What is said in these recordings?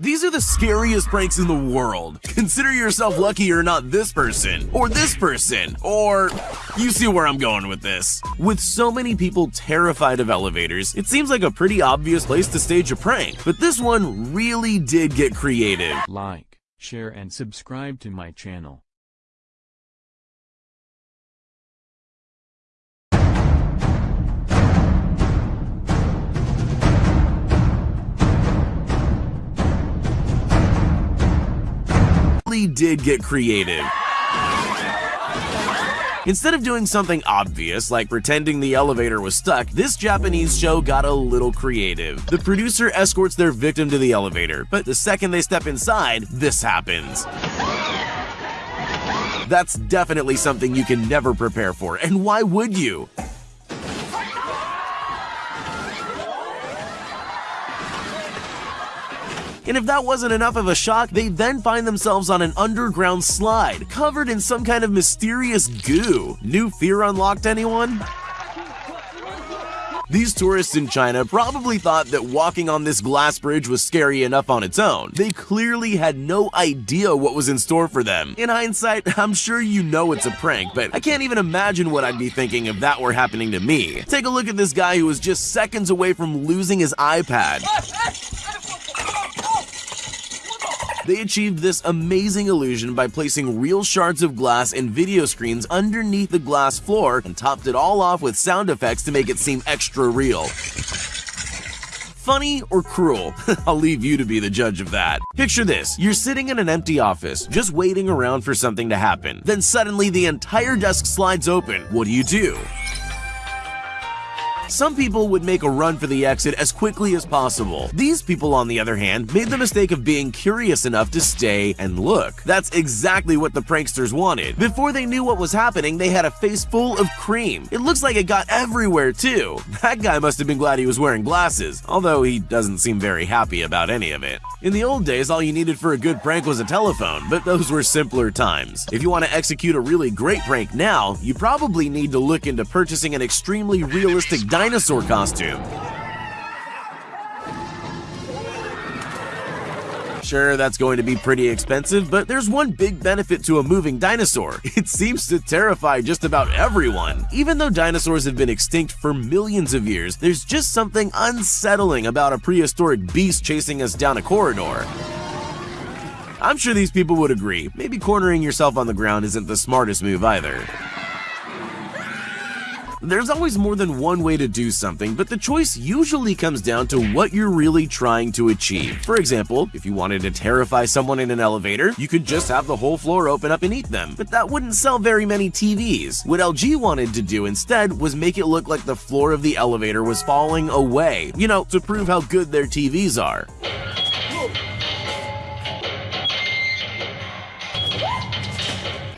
These are the scariest pranks in the world. Consider yourself lucky you're not this person, or this person, or you see where I'm going with this. With so many people terrified of elevators, it seems like a pretty obvious place to stage a prank, but this one really did get creative. Like, share and subscribe to my channel. Really did get creative. Instead of doing something obvious like pretending the elevator was stuck, this Japanese show got a little creative. The producer escorts their victim to the elevator, but the second they step inside, this happens. That's definitely something you can never prepare for, and why would you? And if that wasn't enough of a shock, they then find themselves on an underground slide, covered in some kind of mysterious goo. New fear unlocked anyone? These tourists in China probably thought that walking on this glass bridge was scary enough on its own. They clearly had no idea what was in store for them. In hindsight, I'm sure you know it's a prank, but I can't even imagine what I'd be thinking if that were happening to me. Take a look at this guy who was just seconds away from losing his iPad. They achieved this amazing illusion by placing real shards of glass and video screens underneath the glass floor and topped it all off with sound effects to make it seem extra real. Funny or cruel? I'll leave you to be the judge of that. Picture this, you're sitting in an empty office, just waiting around for something to happen. Then suddenly the entire desk slides open. What do you do? Some people would make a run for the exit as quickly as possible. These people, on the other hand, made the mistake of being curious enough to stay and look. That's exactly what the pranksters wanted. Before they knew what was happening, they had a face full of cream. It looks like it got everywhere, too. That guy must have been glad he was wearing glasses, although he doesn't seem very happy about any of it. In the old days, all you needed for a good prank was a telephone, but those were simpler times. If you want to execute a really great prank now, you probably need to look into purchasing an extremely realistic dinosaur costume. Sure, that's going to be pretty expensive, but there's one big benefit to a moving dinosaur. It seems to terrify just about everyone. Even though dinosaurs have been extinct for millions of years, there's just something unsettling about a prehistoric beast chasing us down a corridor. I'm sure these people would agree. Maybe cornering yourself on the ground isn't the smartest move either. There's always more than one way to do something, but the choice usually comes down to what you're really trying to achieve. For example, if you wanted to terrify someone in an elevator, you could just have the whole floor open up and eat them, but that wouldn't sell very many TVs. What LG wanted to do instead was make it look like the floor of the elevator was falling away, you know, to prove how good their TVs are.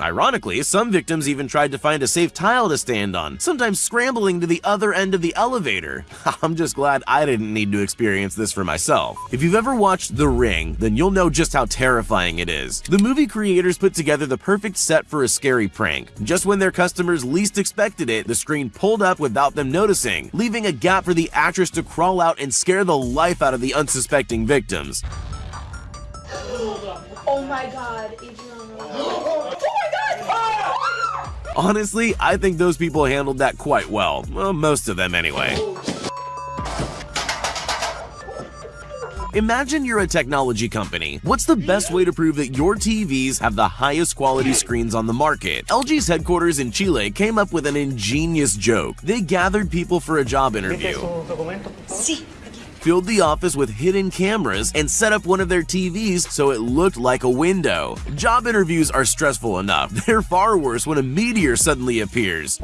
Ironically, some victims even tried to find a safe tile to stand on, sometimes scrambling to the other end of the elevator. I'm just glad I didn't need to experience this for myself. If you've ever watched The Ring, then you'll know just how terrifying it is. The movie creators put together the perfect set for a scary prank. Just when their customers least expected it, the screen pulled up without them noticing, leaving a gap for the actress to crawl out and scare the life out of the unsuspecting victims. Oh my god, Adriana. Honestly, I think those people handled that quite well. well most of them anyway. Imagine you're a technology company. What's the best way to prove that your TVs have the highest quality screens on the market? LG's headquarters in Chile came up with an ingenious joke. They gathered people for a job interview. Filled the office with hidden cameras and set up one of their TVs so it looked like a window. Job interviews are stressful enough. They're far worse when a meteor suddenly appears.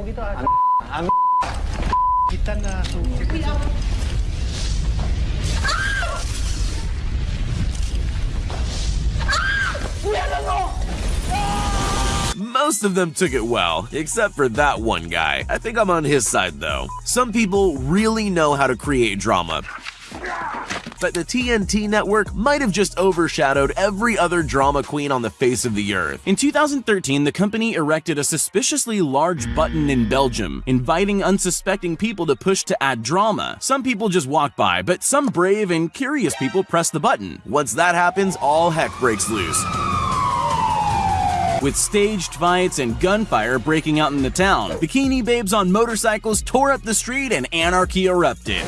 Most of them took it well, except for that one guy. I think I'm on his side though. Some people really know how to create drama. But the TNT network might have just overshadowed every other drama queen on the face of the earth. In 2013, the company erected a suspiciously large button in Belgium, inviting unsuspecting people to push to add drama. Some people just walk by, but some brave and curious people press the button. Once that happens, all heck breaks loose with staged fights and gunfire breaking out in the town. Bikini babes on motorcycles tore up the street and anarchy erupted.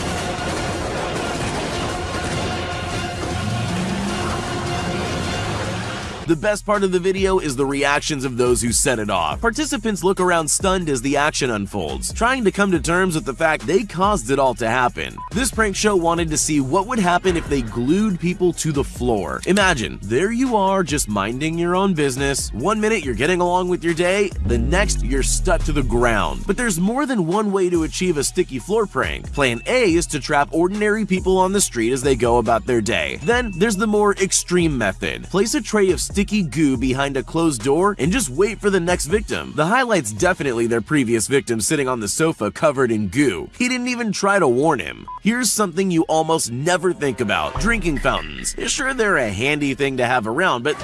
The best part of the video is the reactions of those who set it off. Participants look around stunned as the action unfolds, trying to come to terms with the fact they caused it all to happen. This prank show wanted to see what would happen if they glued people to the floor. Imagine, there you are just minding your own business. One minute you're getting along with your day, the next you're stuck to the ground. But there's more than one way to achieve a sticky floor prank. Plan A is to trap ordinary people on the street as they go about their day. Then there's the more extreme method. Place a tray of sticky goo behind a closed door and just wait for the next victim. The highlight's definitely their previous victim sitting on the sofa covered in goo. He didn't even try to warn him. Here's something you almost never think about. Drinking fountains. Sure, they're a handy thing to have around, but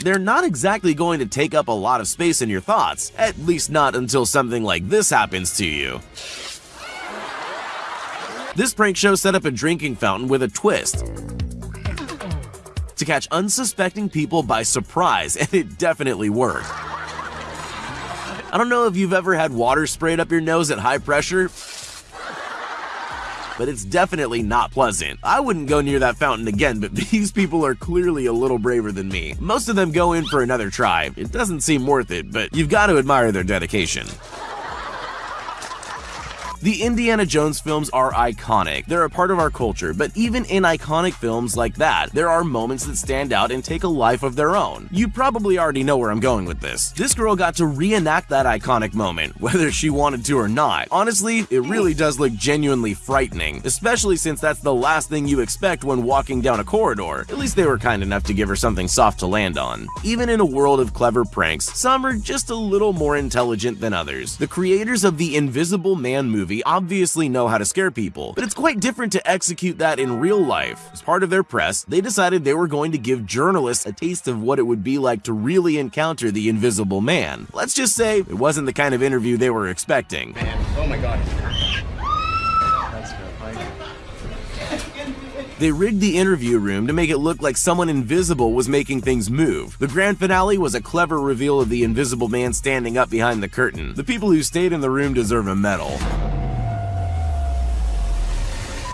they're not exactly going to take up a lot of space in your thoughts, at least not until something like this happens to you. This prank show set up a drinking fountain with a twist to catch unsuspecting people by surprise, and it definitely worked. I don't know if you've ever had water sprayed up your nose at high pressure, but it's definitely not pleasant. I wouldn't go near that fountain again, but these people are clearly a little braver than me. Most of them go in for another try. It doesn't seem worth it, but you've got to admire their dedication. The Indiana Jones films are iconic. They're a part of our culture, but even in iconic films like that, there are moments that stand out and take a life of their own. You probably already know where I'm going with this. This girl got to reenact that iconic moment, whether she wanted to or not. Honestly, it really does look genuinely frightening, especially since that's the last thing you expect when walking down a corridor. At least they were kind enough to give her something soft to land on. Even in a world of clever pranks, some are just a little more intelligent than others. The creators of the Invisible Man movie movie obviously know how to scare people, but it's quite different to execute that in real life. As part of their press, they decided they were going to give journalists a taste of what it would be like to really encounter the Invisible Man. Let's just say it wasn't the kind of interview they were expecting. Man, oh my god. They rigged the interview room to make it look like someone invisible was making things move. The grand finale was a clever reveal of the invisible man standing up behind the curtain. The people who stayed in the room deserve a medal.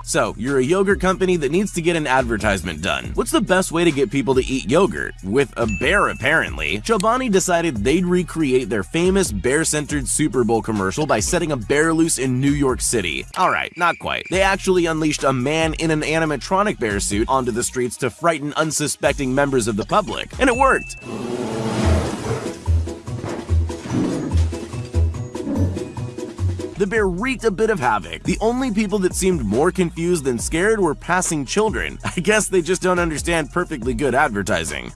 So, you're a yogurt company that needs to get an advertisement done. What's the best way to get people to eat yogurt? With a bear, apparently. Chobani decided they'd recreate their famous bear-centered Super Bowl commercial by setting a bear loose in New York City. Alright, not quite. They actually unleashed a man in an animatronic bear suit onto the streets to frighten unsuspecting members of the public. And it worked! Bear wreaked a bit of havoc. The only people that seemed more confused than scared were passing children. I guess they just don't understand perfectly good advertising.